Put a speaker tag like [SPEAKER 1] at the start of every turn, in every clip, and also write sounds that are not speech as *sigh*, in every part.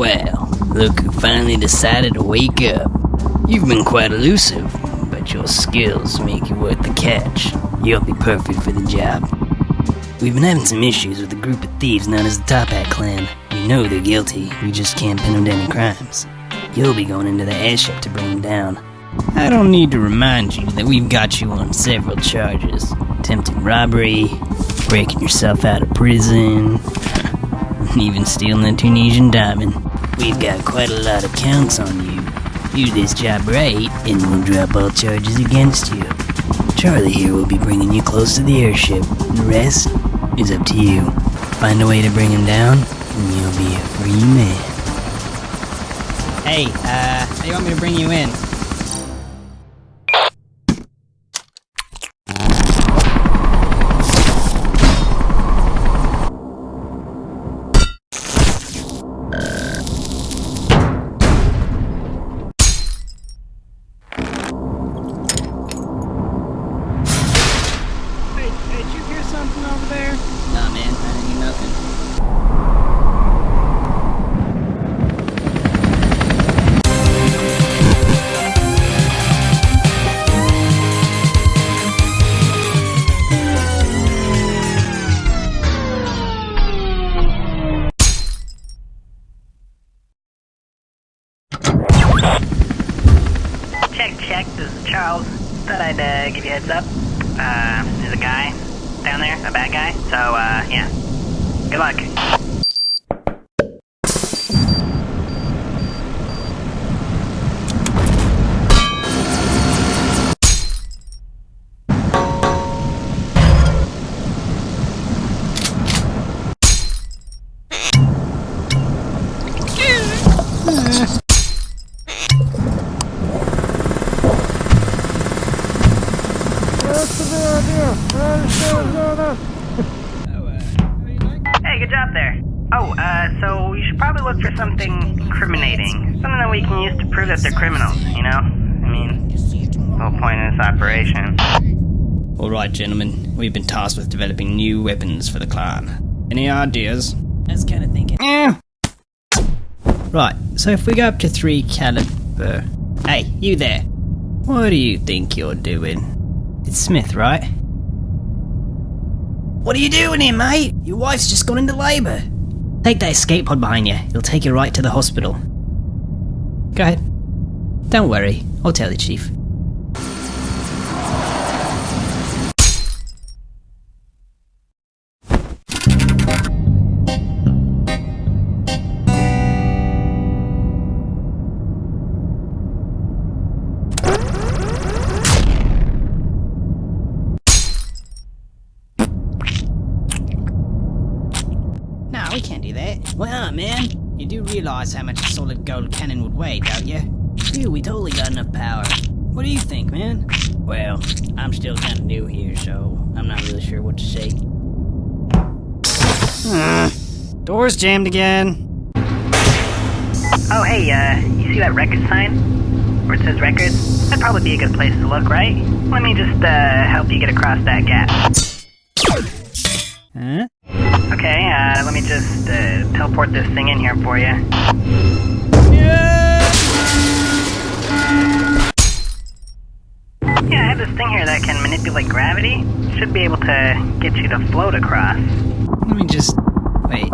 [SPEAKER 1] well, look who finally decided to wake up. You've been quite elusive, but your skills make you worth the catch. You'll be perfect for the job. We've been having some issues with a group of thieves known as the Toppat Clan. We know they're guilty, we just can't pin them to any crimes. You'll be going into the airship to bring them down. I don't need to remind you that we've got you on several charges attempting robbery, breaking yourself out of prison, and *laughs* even stealing a Tunisian diamond. We've got quite a lot of counts on you. Do this job right, and we'll drop all charges against you. Charlie here will be bringing you close to the airship. The rest is up to you. Find a way to bring him down, and you'll be a free man.
[SPEAKER 2] Hey, uh, you want me to bring you in?
[SPEAKER 3] Check, check. This is Charles. Thought I'd uh, give you a heads up. Uh, there's a guy down there, a bad guy. So, uh, yeah. Good luck. Oh, uh, so you should probably look for something incriminating. Something that we can use to prove that they're criminals, you know? I mean, the whole point of this operation.
[SPEAKER 2] Alright, gentlemen, we've been tasked with developing new weapons for the clan. Any ideas?
[SPEAKER 1] I was kind of thinking.
[SPEAKER 2] Eh. Right, so if we go up to 3 caliber. Hey, you there. What do you think you're doing? It's Smith, right? What are you doing here, mate? Your wife's just gone into labour. Take that escape pod behind you. It'll take you right to the hospital. Go ahead. Don't worry, I'll tell the chief. That. Man? You do realize how much a solid gold cannon would weigh, don't you? Dude, we totally got enough power. What do you think, man? Well, I'm still kind of new here, so I'm not really sure what to say. door's jammed again.
[SPEAKER 3] Oh, hey, uh, you see that record sign? Where it says records? That'd probably be a good place to look, right? Let me just, uh, help you get across that gap.
[SPEAKER 2] Huh?
[SPEAKER 3] Okay, uh, let me just, uh, teleport this thing in here for you. Yeah, I have this thing here that can manipulate gravity. Should be able to get you to float across.
[SPEAKER 2] Let me just. Wait.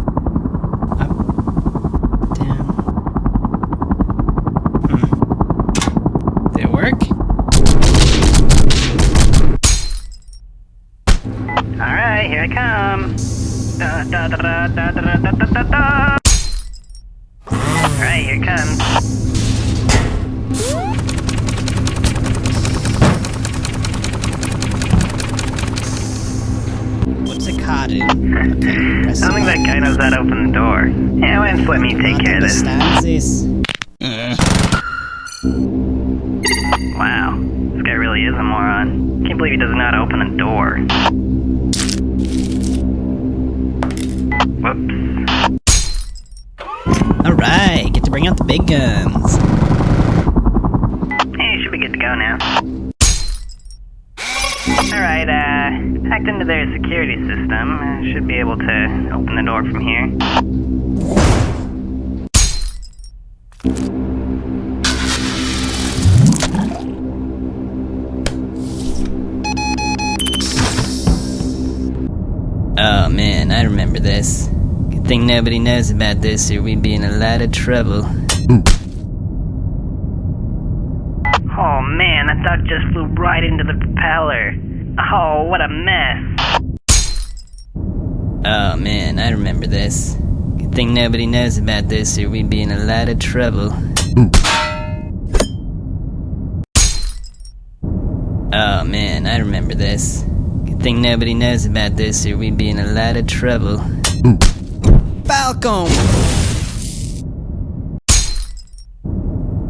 [SPEAKER 3] Yeah, why don't you let me take care of this?
[SPEAKER 2] This.
[SPEAKER 3] Wow, this guy really is a moron. Can't believe he how to open a door. Whoops.
[SPEAKER 2] Alright, get to bring out the big guns.
[SPEAKER 3] Hey, should be good to go now. Alright, uh, hacked into their security system. Should be able to open the door from here.
[SPEAKER 1] Remember this. Good thing nobody knows about this or we'd be in a lot of trouble.
[SPEAKER 3] Oh man, that duck just flew right into the propeller. Oh, what a mess.
[SPEAKER 1] Oh man, I remember this. Good thing nobody knows about this or we'd be in a lot of trouble. Oh man, I remember this. Good thing nobody knows about this or we'd be in a lot of trouble.
[SPEAKER 2] Falcon!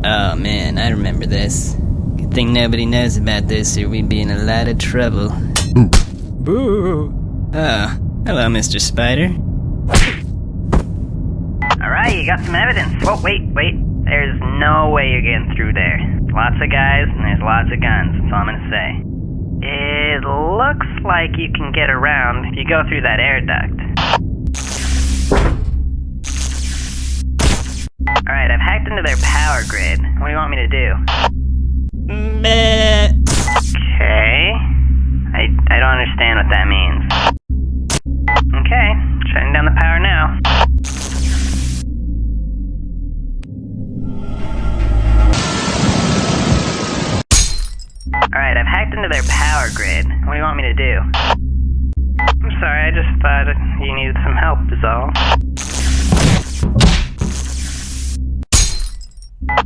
[SPEAKER 1] Oh man, I remember this. Good thing nobody knows about this or we'd be in a lot of trouble.
[SPEAKER 2] Boo!
[SPEAKER 1] Oh, hello, Mr. Spider.
[SPEAKER 3] Alright, you got some evidence. Whoa, wait, wait. There's no way you're getting through there. Lots of guys and there's lots of guns, that's all I'm gonna say. Like you can get around if you go through that air duct. Alright, I've hacked into their power grid. What do you want me to do?
[SPEAKER 2] Meh.
[SPEAKER 3] Okay. I, I don't understand what that means. Okay, shutting down the power now. Into their power grid. What do you want me to do? I'm sorry, I just thought you needed some help, is all.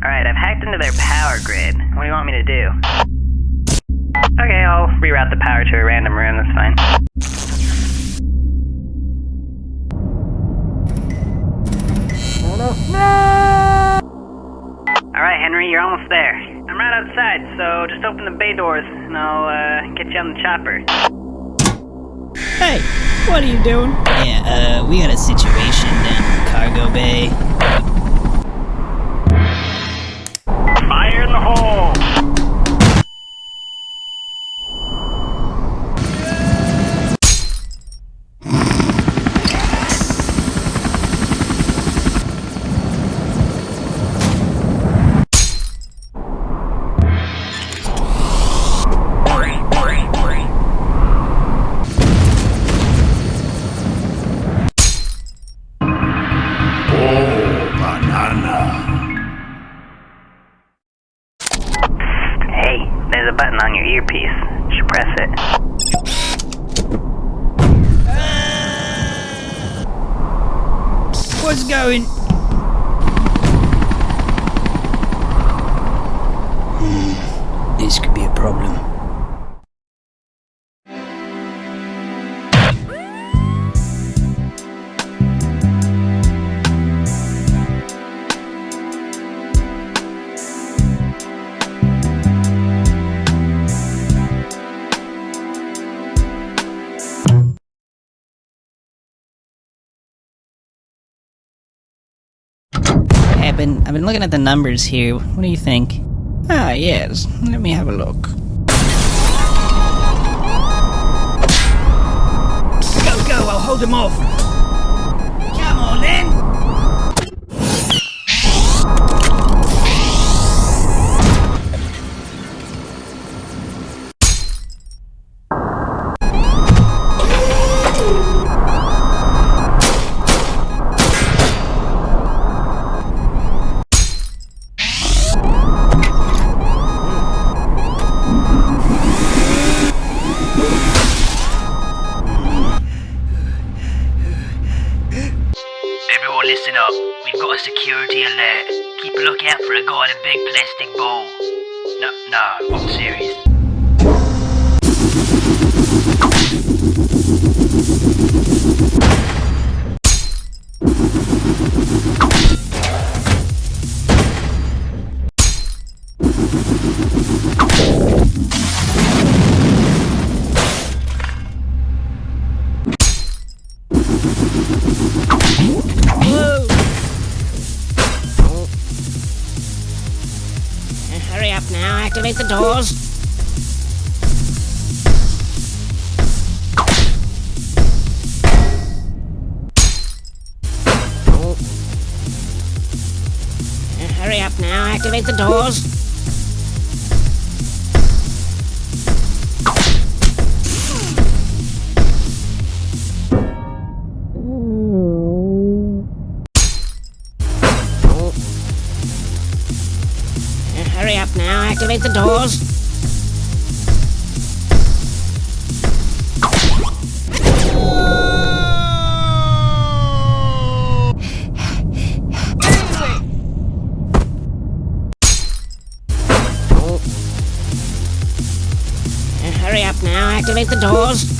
[SPEAKER 3] Alright, I've hacked into their power grid. What do you want me to do? Okay, I'll reroute the power to a random room, that's fine. Alright, Henry, you're almost there. I'm right outside, so just open the bay doors and I'll uh, get you on the chopper.
[SPEAKER 2] Hey, what are you doing?
[SPEAKER 1] Yeah, uh, we got a situation down in the cargo bay.
[SPEAKER 3] Press it.
[SPEAKER 2] What's going? I've been I've been looking at the numbers here. What do you think? Ah, yes. Let me have a look. Go, go! I'll hold him off.
[SPEAKER 4] Listen up. We've got a security alert. Keep a lookout for a guy in a big plastic ball. No, no, I'm serious.
[SPEAKER 5] Hurry up now, activate the doors. Oh. Hurry up now, activate the doors.
[SPEAKER 1] The doors.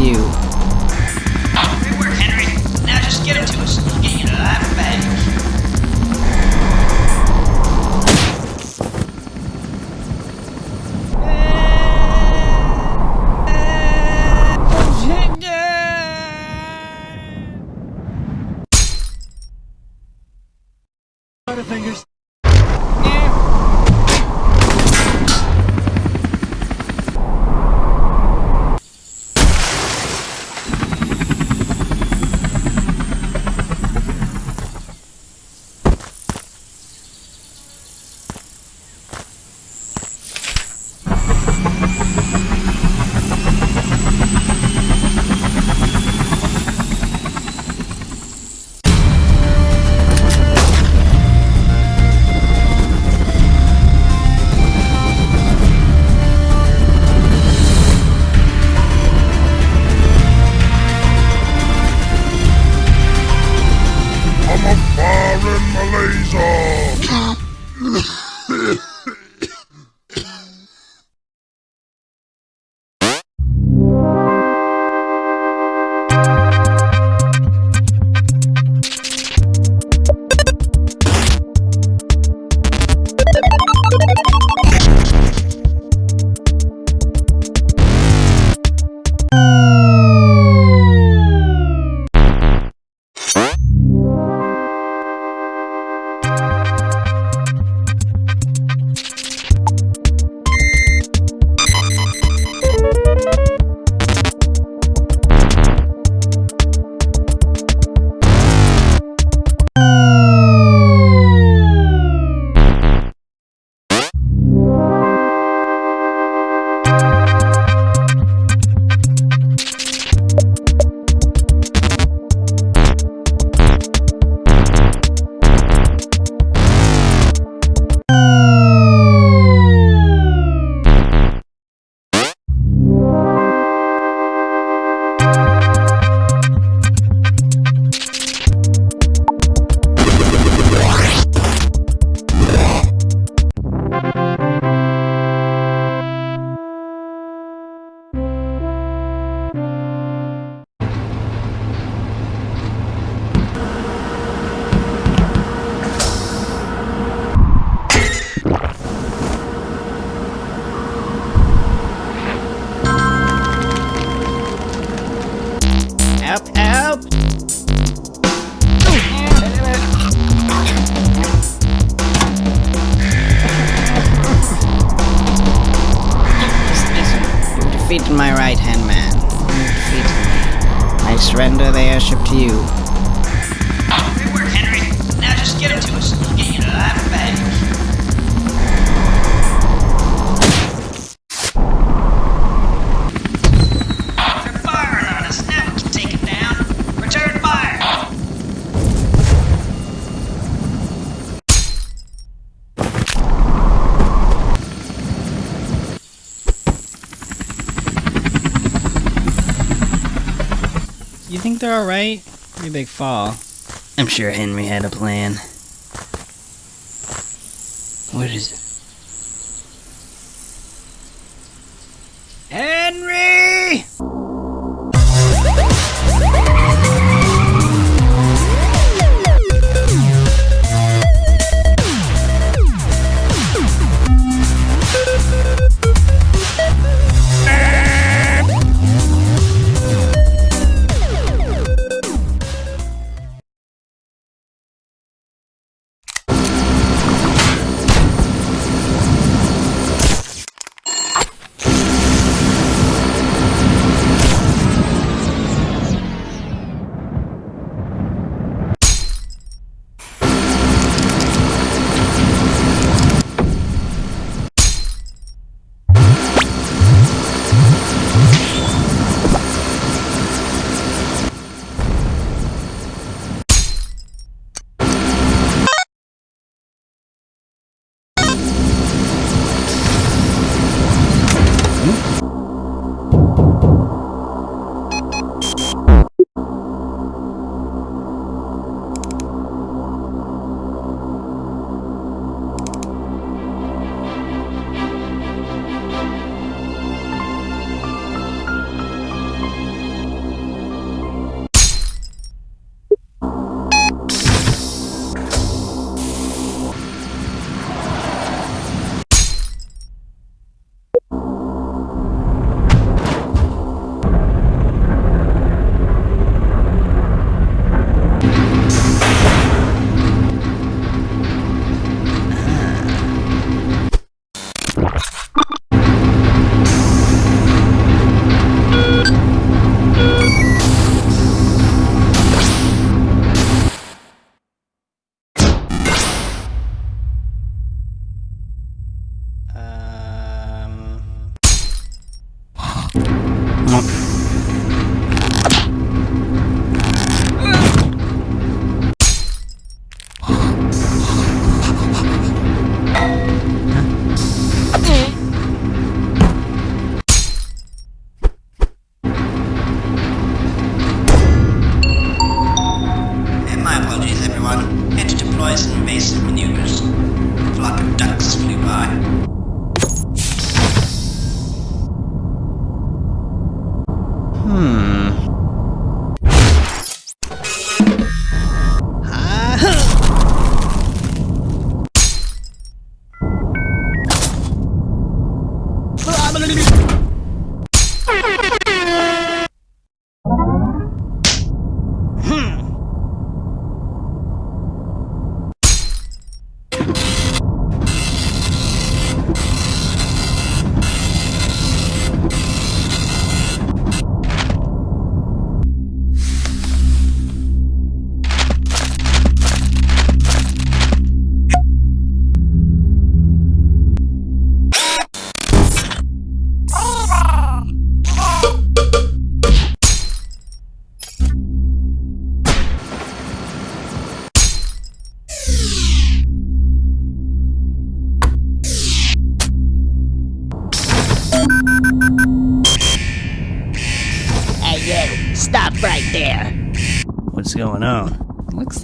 [SPEAKER 6] You.
[SPEAKER 7] Good work, Henry. Now just get it to us. We'll get you to bag.
[SPEAKER 2] The You think they're alright? Pretty big fall.
[SPEAKER 1] I'm sure Henry had a plan. What is it?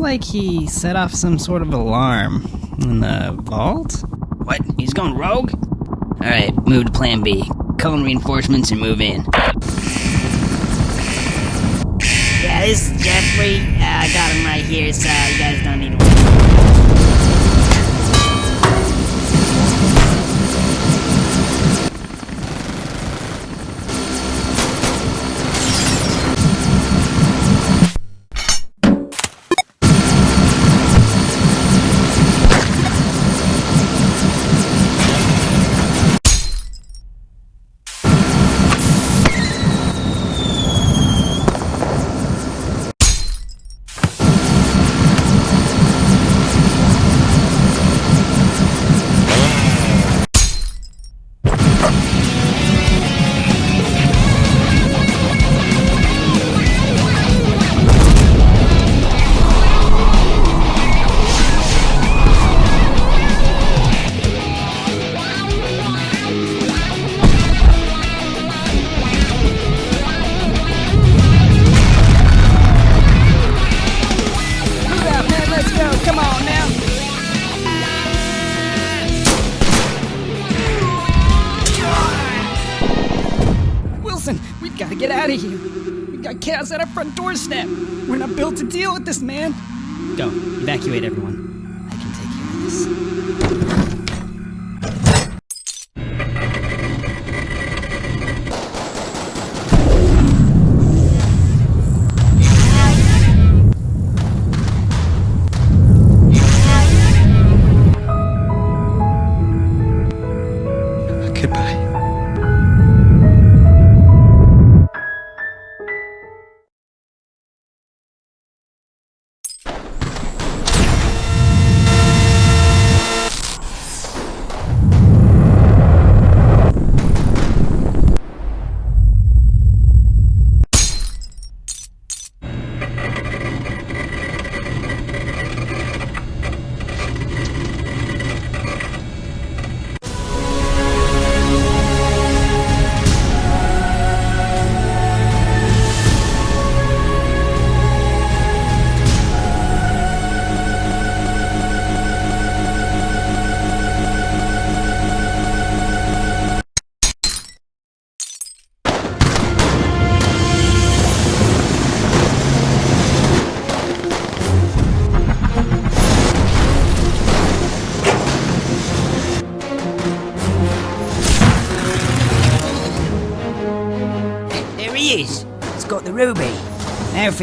[SPEAKER 2] Like he set off some sort of alarm in the vault.
[SPEAKER 1] What? He's going rogue? Alright, move to plan B. Call in reinforcements and move in.
[SPEAKER 5] Yeah, this is Jeffrey. Uh, I got him right here, so you guys don't need to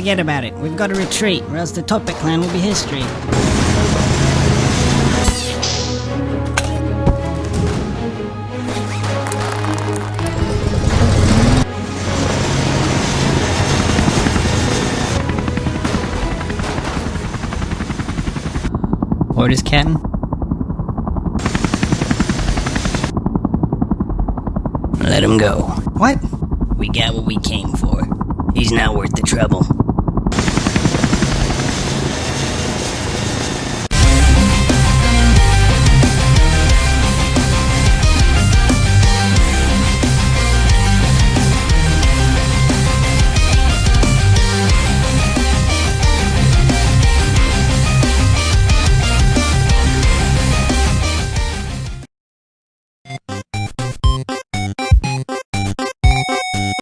[SPEAKER 2] forget about it. We've got to retreat, or else the Toppat clan will be history. Orders, Captain?
[SPEAKER 1] Let him go.
[SPEAKER 2] What?
[SPEAKER 1] We got what we came for. He's not worth the trouble.